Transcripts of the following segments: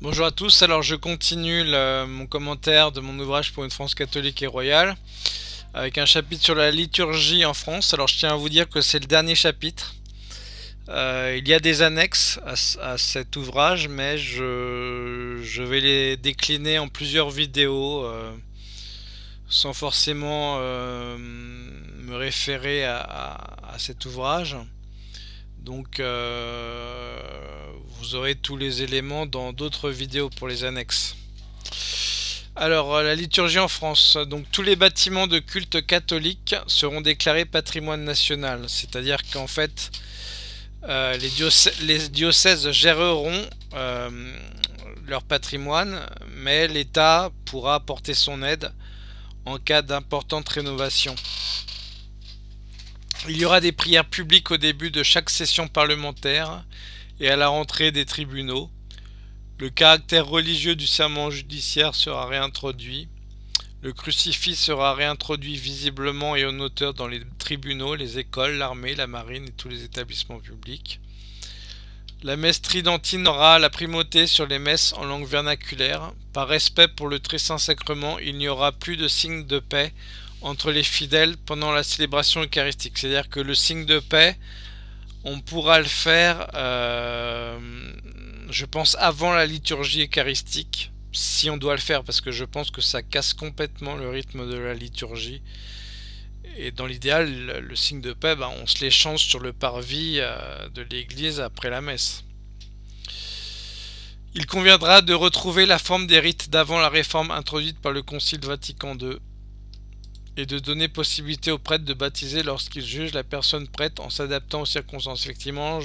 Bonjour à tous, alors je continue mon commentaire de mon ouvrage pour une France catholique et royale avec un chapitre sur la liturgie en France. Alors je tiens à vous dire que c'est le dernier chapitre. Euh, il y a des annexes à, cet ouvrage mais je, vais les décliner en plusieurs vidéos euh, sans forcément euh, me référer à, cet ouvrage. Donc vous aurez tous les éléments dans d'autres vidéos pour les annexes. Alors, euh, la liturgie en France. Donc, tous les bâtiments de culte catholique seront déclarés patrimoine national. C'est-à-dire qu'en fait, euh, les, diocèses, géreront euh, leur patrimoine, mais l'État pourra apporter son aide en cas d'importante rénovation. Il y aura des prières publiques au début de chaque session parlementaire et à la rentrée des tribunaux. Le caractère religieux du serment judiciaire sera réintroduit. Le crucifix sera réintroduit visiblement et en hauteur dans les tribunaux, les écoles, l'armée, la marine et tous les établissements publics. La messe tridentine aura la primauté sur les messes en langue vernaculaire. Par respect pour le très saint sacrement, il n'y aura plus de signe de paix entre les fidèles pendant la célébration eucharistique. C'est-à-dire que le signe de paix on pourra le faire, euh, je pense, avant la liturgie eucharistique, si on doit le faire, parce que je pense que ça casse complètement le rythme de la liturgie. Et dans l'idéal, le, signe de paix, ben, on se l'échange sur le parvis euh, de l'église après la messe. Il conviendra de retrouver la forme des rites d'avant la réforme introduite par le Concile Vatican II et de donner possibilité aux prêtres de baptiser lorsqu'ils jugent la personne prête en s'adaptant aux circonstances. Effectivement,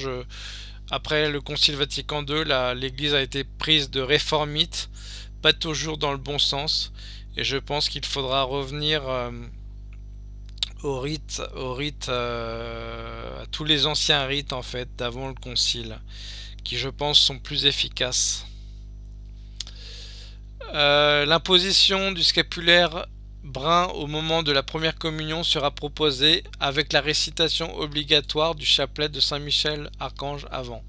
après le Concile Vatican II, l'Église a été prise de réformite, pas toujours dans le bon sens, et je pense qu'il faudra revenir euh, au rite, au rite euh, à tous les anciens rites en fait d'avant le Concile, qui je pense sont plus efficaces. Euh, l'imposition du scapulaire brun au moment de la première communion sera proposé avec la récitation obligatoire du chapelet de Saint-Michel Archange avant.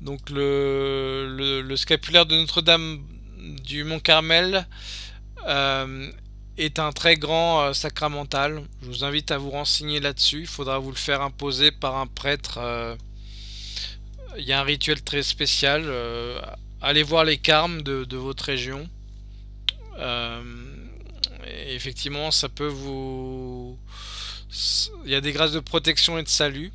Donc le, scapulaire de Notre-Dame du Mont-Carmel euh, est un très grand euh, sacramental. Je vous invite à vous renseigner là-dessus. Il faudra vous le faire imposer par un prêtre. Euh, il y a un rituel très spécial. allez voir les carmes de votre région effectivement, ça peut vous... Il y a des grâces de protection et de salut.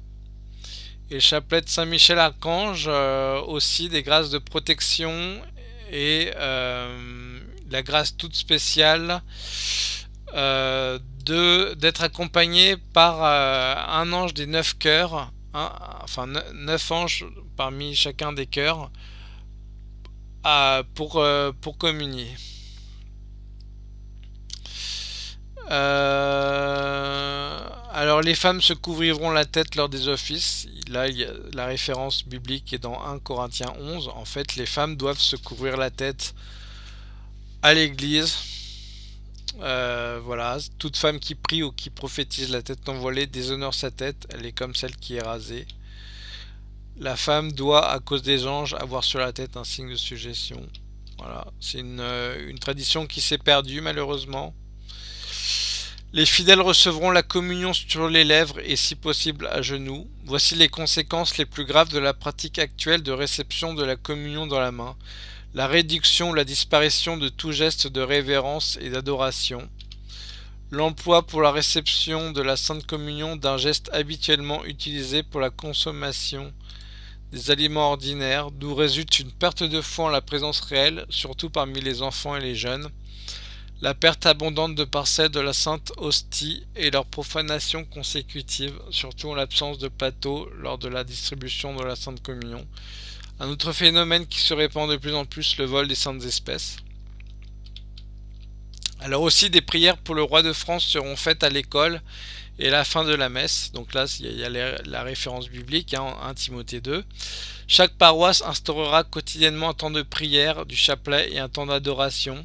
Et le chapelet de Saint-Michel-Archange, euh, aussi des grâces de protection et euh, la grâce toute spéciale euh, d'être accompagné par un ange des neuf cœurs, enfin neuf anges parmi chacun des cœurs, pour communier. Euh, alors les femmes se couvriront la tête lors des offices. Là, y a la référence biblique est dans 1 Corinthiens 11. En fait, les femmes doivent se couvrir la tête à l'église. Euh, voilà, toute femme qui prie ou qui prophétise la tête envoilée déshonore sa tête. Elle est comme celle qui est rasée. La femme doit, à cause des anges, avoir sur la tête un signe de suggestion. Voilà, c'est une, euh, une tradition qui s'est perdue malheureusement. Les fidèles recevront la communion sur les lèvres et si possible à genoux. Voici les conséquences les plus graves de la pratique actuelle de réception de la communion dans la main. La réduction ou la disparition de tout geste de révérence et d'adoration. L'emploi pour la réception de la Sainte Communion d'un geste habituellement utilisé pour la consommation des aliments ordinaires, d'où résulte une perte de foi en la présence réelle, surtout parmi les enfants et les jeunes, la perte abondante de parcelles de la Sainte Hostie et leur profanation consécutive, surtout en l'absence de plateau lors de la distribution de la Sainte Communion. Un autre phénomène qui se répand de plus en plus, le vol des saintes espèces. Alors aussi des prières pour le roi de France seront faites à l'école et à la fin de la messe. Donc là, il y a la référence biblique, hein, 1 Timothée 2. Chaque paroisse instaurera quotidiennement un temps de prière, du chapelet et un temps d'adoration.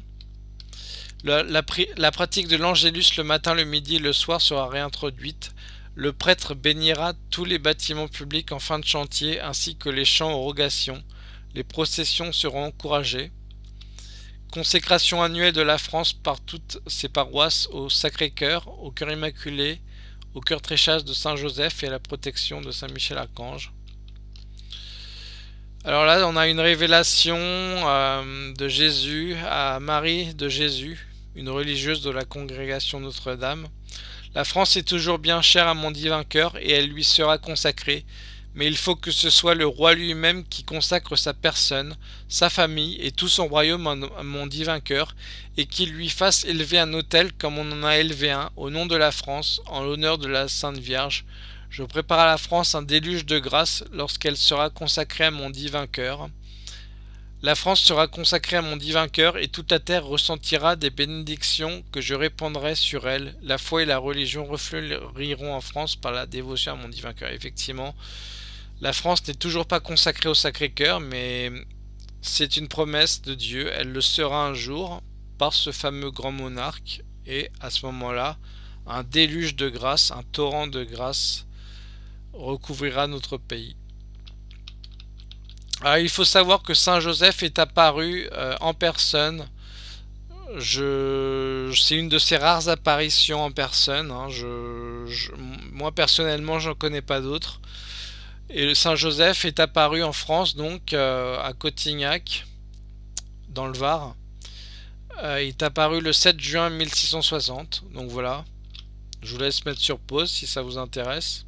La, pratique de l'angélus le matin, le midi et le soir sera réintroduite. Le prêtre bénira tous les bâtiments publics en fin de chantier ainsi que les champs aux rogations. Les processions seront encouragées. Consécration annuelle de la France par toutes ses paroisses au Sacré-Cœur, au Cœur Immaculé, au Cœur Tréchasse de Saint-Joseph et à la protection de Saint-Michel-Archange. Alors là, on a une révélation euh, de Jésus à Marie de Jésus, une religieuse de la congrégation Notre-Dame. La France est toujours bien chère à mon divin cœur et elle lui sera consacrée, mais il faut que ce soit le roi lui-même qui consacre sa personne, sa famille et tout son royaume à mon divin cœur, et qu'il lui fasse élever un autel comme on en a élevé un, au nom de la France, en l'honneur de la Sainte Vierge, je prépare à la France un déluge de grâce lorsqu'elle sera consacrée à mon divin cœur. La France sera consacrée à mon divin cœur et toute la terre ressentira des bénédictions que je répandrai sur elle. La foi et la religion refleuriront en France par la dévotion à mon divin cœur. Effectivement, la France n'est toujours pas consacrée au Sacré-Cœur, mais c'est une promesse de Dieu. Elle le sera un jour par ce fameux grand monarque. Et à ce moment-là, un déluge de grâce, un torrent de grâce recouvrira notre pays. Alors, il faut savoir que Saint Joseph est apparu euh, en personne. Je, c'est une de ses rares apparitions en personne. Hein. Je, moi personnellement, j'en connais pas d'autres. Et le Saint Joseph est apparu en France, donc euh, à Cotignac, dans le Var. Euh, il est apparu le 7 juin 1660. Donc voilà. Je vous laisse mettre sur pause si ça vous intéresse.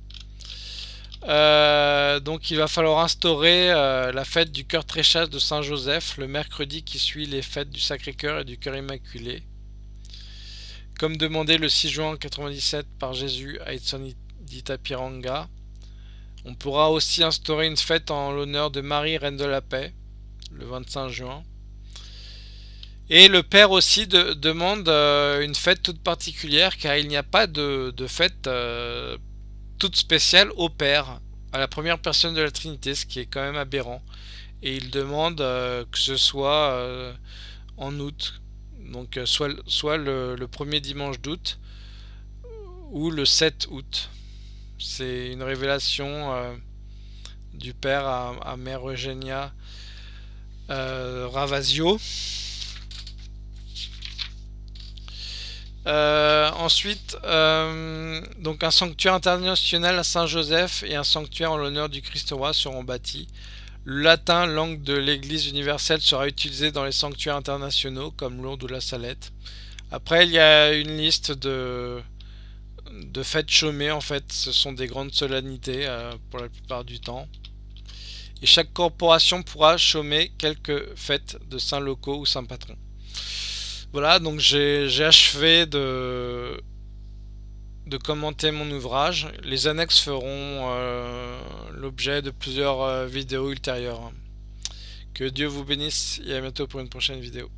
Euh, donc il va falloir instaurer euh, la fête du cœur très chasse de Saint-Joseph le mercredi qui suit les fêtes du Sacré-Cœur et du Cœur Immaculé. Comme demandé le 6 juin 1997 par Jésus à Piranga. On pourra aussi instaurer une fête en l'honneur de Marie, Reine de la Paix, le 25 juin. Et le Père aussi demande euh, une fête toute particulière car il n'y a pas de, de fête toute spéciale au Père, à la première personne de la Trinité, ce qui est quand même aberrant. Et il demande euh, que ce soit euh, en août, donc euh, soit, le, premier dimanche d'août ou le 7 août. C'est une révélation du Père à, à Mère Eugenia Ravasio. Euh, ensuite, euh, donc un sanctuaire international à Saint-Joseph et un sanctuaire en l'honneur du Christ roi seront bâtis. Le latin, langue de l'Église universelle, sera utilisé dans les sanctuaires internationaux comme Lourdes ou la Salette. Après, il y a une liste de, fêtes chômées. En fait, ce sont des grandes solennités euh, pour la plupart du temps. Et chaque corporation pourra chômer quelques fêtes de saints locaux ou saints patrons. Voilà, donc j'ai achevé de, commenter mon ouvrage. Les annexes feront euh, l'objet de plusieurs euh, vidéos ultérieures. Que Dieu vous bénisse et à bientôt pour une prochaine vidéo.